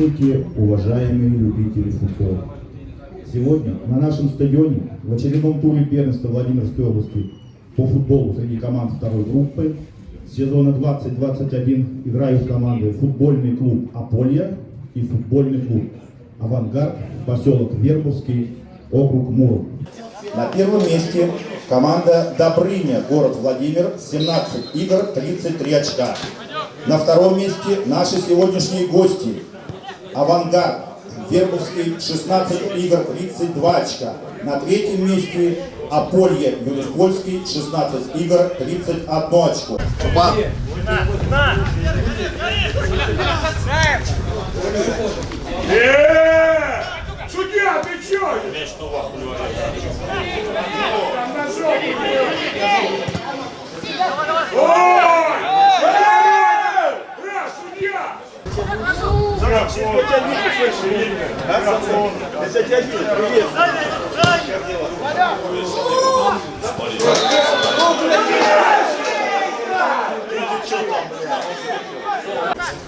Здравствуйте, уважаемые любители футбола. Сегодня на нашем стадионе в очередном туре первенства Владимирской области по футболу среди команд второй группы сезона 2021 играют команды футбольный клуб Аполья и футбольный клуб Авангард, поселок Вербовский, округ Муром. На первом месте команда Добрыня, город Владимир, 17 игр, 33 очка. На втором месте наши сегодняшние гости. Авангард, Вербовский, 16 игр, 32 очка. На третьем месте Аполье, Юлиспольский, 16 игр, 31 очко. Э, Судья, ты чё?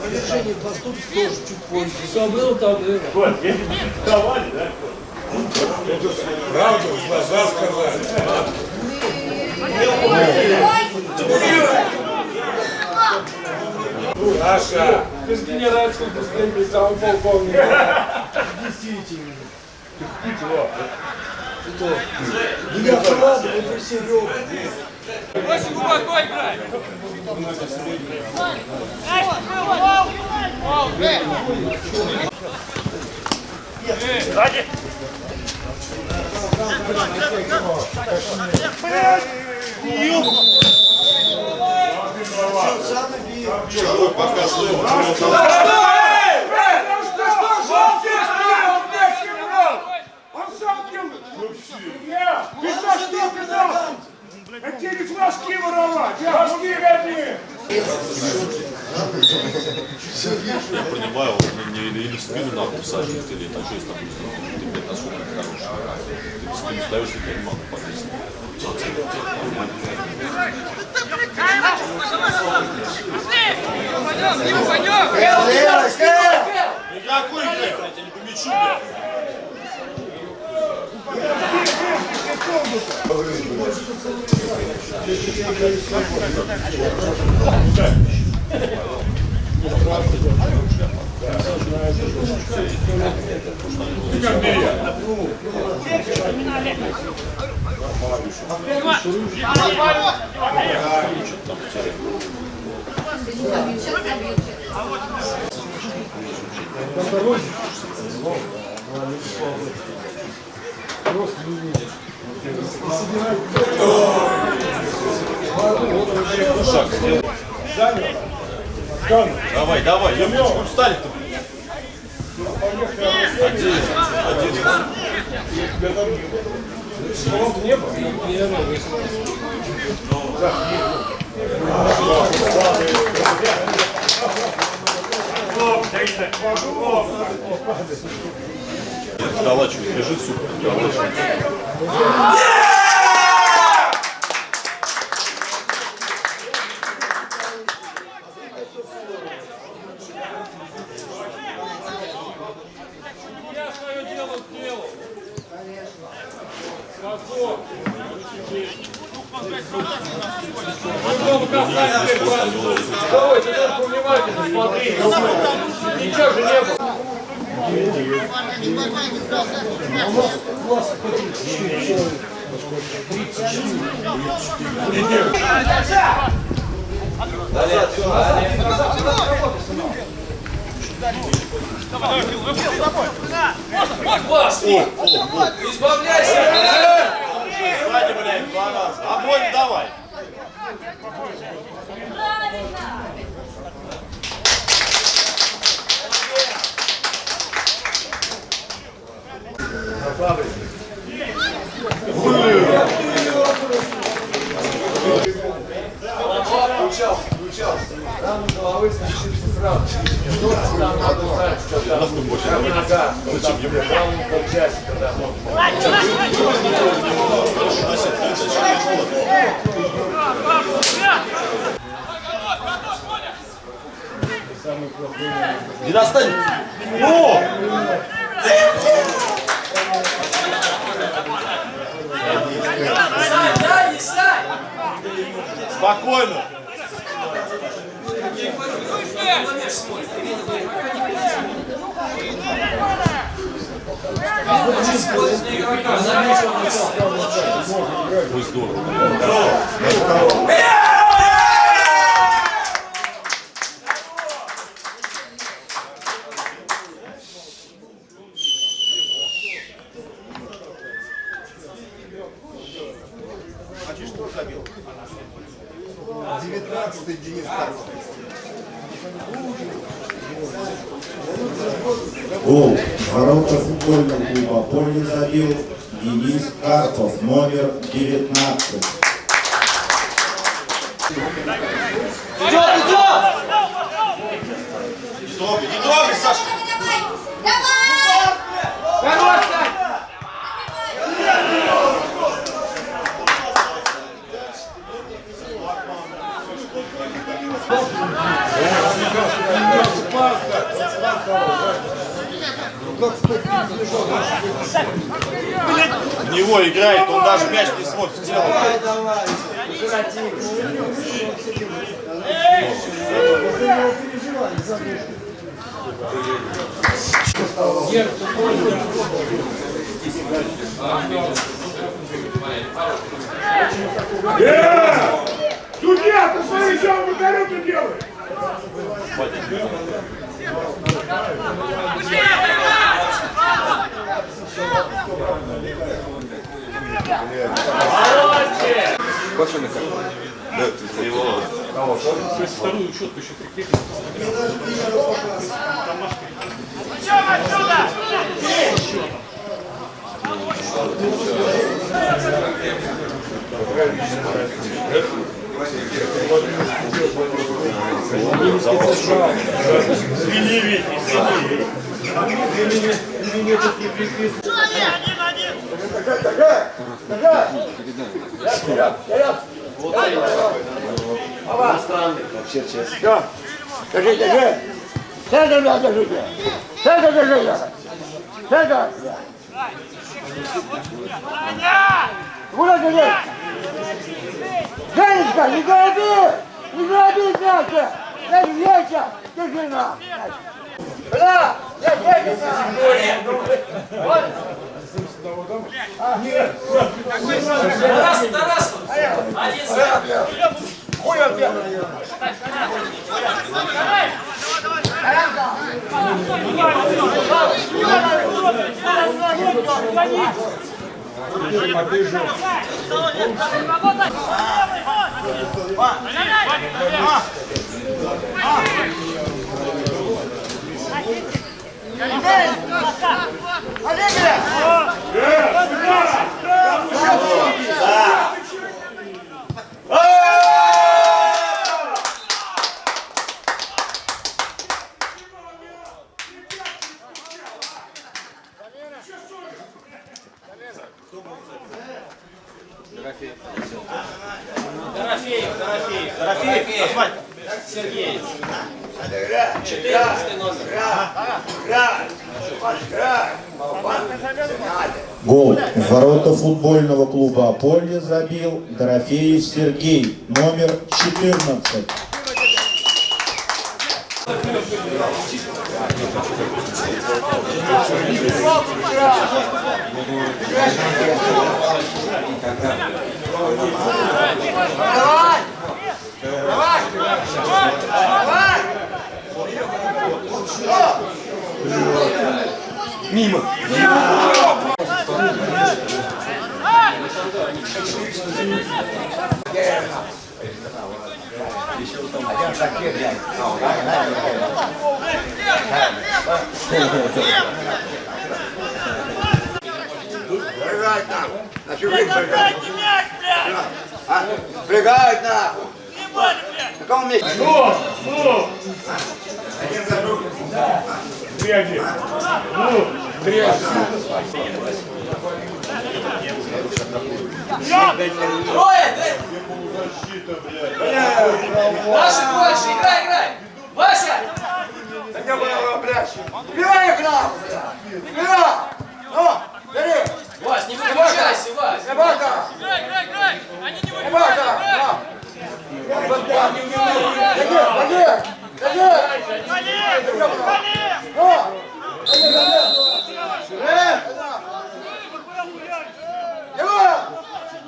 Повержение поступки тоже чуть позже. Что было, то было. Давали, да? Правду в глаза сказали. Наша. Без генеральского, без полковника. 9 минут. Что? Я правда, это все Очень глубоко играй. Сзади. Чужой пока слышал. Я, ты за что? Это тебе не флажки воровать, а флажки гони. Я понимаю, он не, или, или в спину надо посадить, или на что, если там ты блядь, насколько ты хороший. Ты в спину ставишь, и тебя не могу повесить. Пойдем, пойдем! Какой, блядь, я тебя не по мячу, блядь. Шаг Давай, давай, Емельчик, встали-то. Один, один. Вколачивает, лежит, сука, вколачивает. Ничего же не было. Избавляйся! Сзади, блядь, два раза. Обоим давай. Включался, включался. Рано головы сносился сразу. Ножки там надо знать, что там. Прям нога. Там равно полчасика, да. Не достань. Спокойно. Ой, здорово. Гол. Ворота футбольного клуба Поле забил Денис Карпов, номер 19. Не трогай, не трогай, Саша. Хорош, Сань! В него играет, он даже мяч не смотрит в тело. Э! Судья, ты смотри, что он выкорюку делает! Да, ты его. Все, держи, держи! Центр, бля, держите! Центр, держите! Центр! Куда держи? Женечка, не гороби! Не гороби мясо! Дай вечер! Держи на! Бля! Я держи на! Вот! Тарас, Тарас! Один сюда! Хуй он тебя! Дорофеев, Дорофеев. Дорофеев. Сергей. 14 номер. Гол. В ворота футбольного клуба Аполье забил Дорофеев Сергей, номер 14. Прыгать нахуй! Значит, выпрыгай! А? Прыгать нахуй! На каком месте? Ну, ну! Грязи! Ну, грязь! Трое! Наши больше! Играй, играй! Вася! Где была, блядь? Убивай их нахуй, блядь! Убивай! Ну, бери! Вась, не выключайся, Вась. Собака! Играй, играй, играй! Они не Собака! На! Води! Води! Води! Ну! Э! Его!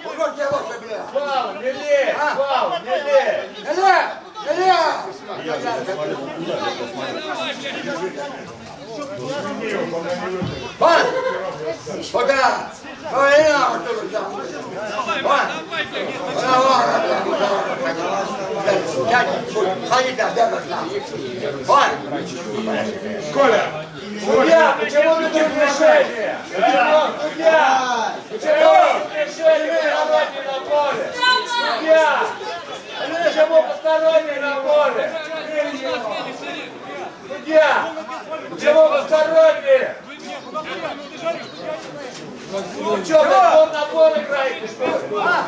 Уходи, его, блядь! Фау, не лезь, фау, не лезь. Илья! Илья! Вон! Пока! Ой, я вот тут взял. Вон! Вон, вон, вон. Дядя, ходи да, дядя, Вон! Коля, судья, почему ты тут решение? Судья, почему решение посторонний на поле? Судья, почему посторонний на поле? Судья, почему посторонний? Ну что, ты он на поле играете, что? А?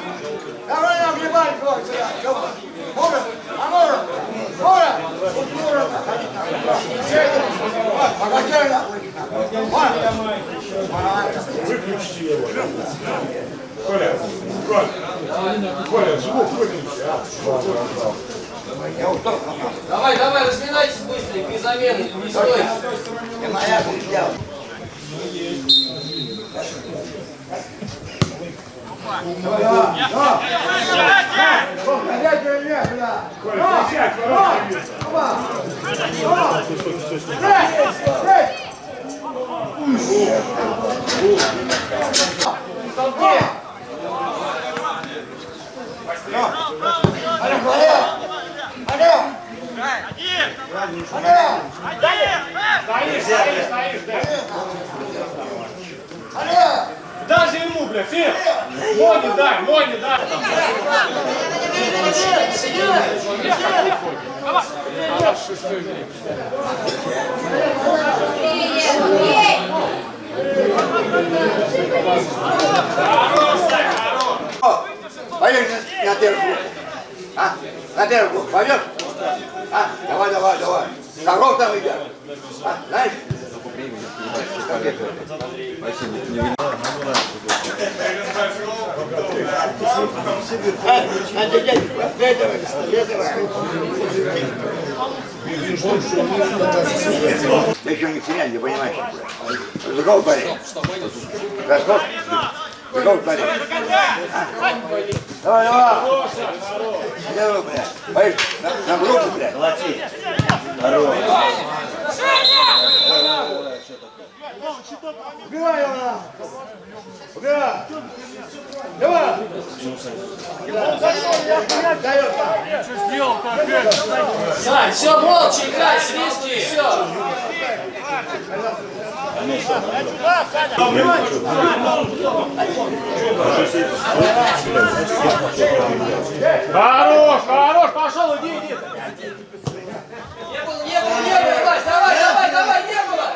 Давай ебать твой сюда. Давай. Мора, а Мора? Мора! Вот Мора, ходи там. Погоди, нахуй. Мора! Коля, Коля, Коля, звук выключи, а? Давай, давай, разминайтесь быстренько и замены, не стойте. Я моя хуйня. Опять меня, бля! Коля, присядь, ворота не видно. Даже ему, бля, Фил! Мони дай, Мони дай! Поехали на первую группу. А? На первую группу. Пойдешь? А? Давай, давай, давай. Коров там идет. А? Знаешь? А, а, дядя, дядя, дядя. Ты еще не в не понимаешь. Другого парень. Готов? Другого парень. Давай, давай. Давай, блядь. Поехали. На, на группу, блядь. Молодцы. Убивай его на. Убивай. Давай. Сань, все, молча играй, свистки, все. Хорош, хорош, пошел, иди, иди! Не было, не было, не было, Вась, давай, давай, давай, не было!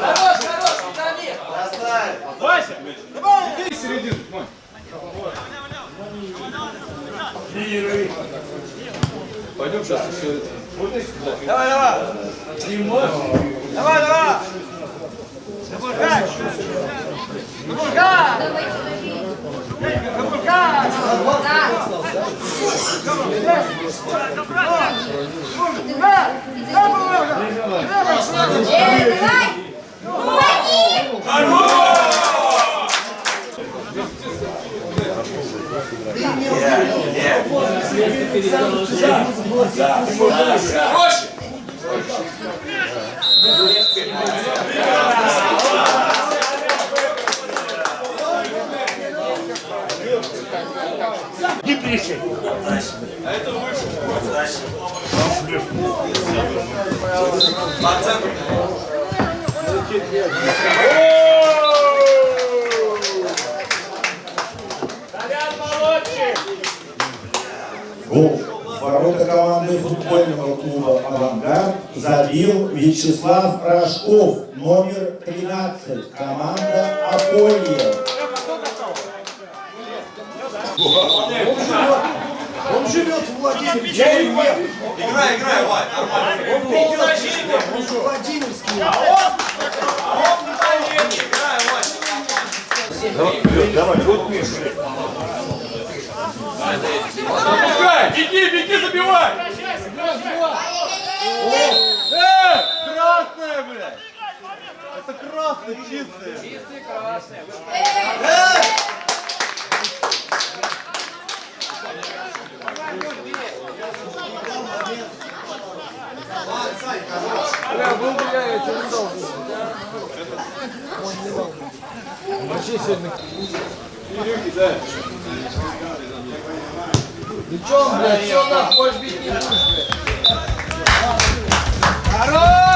Хорош, хорош, Виталий! Вася! Иди середину, Монь. Пойдем сейчас еще Давай, давай. Давай, давай. Запускай. Запускай. Запускай. Хорош! Не пришли. Толян молодчик! Гол В ворота команды футбольного клуба «Авангард» забил Вячеслав Рожков, номер 13, команда «Аполье». Он живет в Владимире. Я нет. Играй, играй, Вань, нормально. Он придет. Он же Владимирский. Играй, Вань. Давай, вот Миша. Пускай! Беги, беги, забивай! Красная, блядь! Это красный, чистый. Чистые красные. Ты чё, блядь, все, нас больше бить не будешь, блядь. Хорош!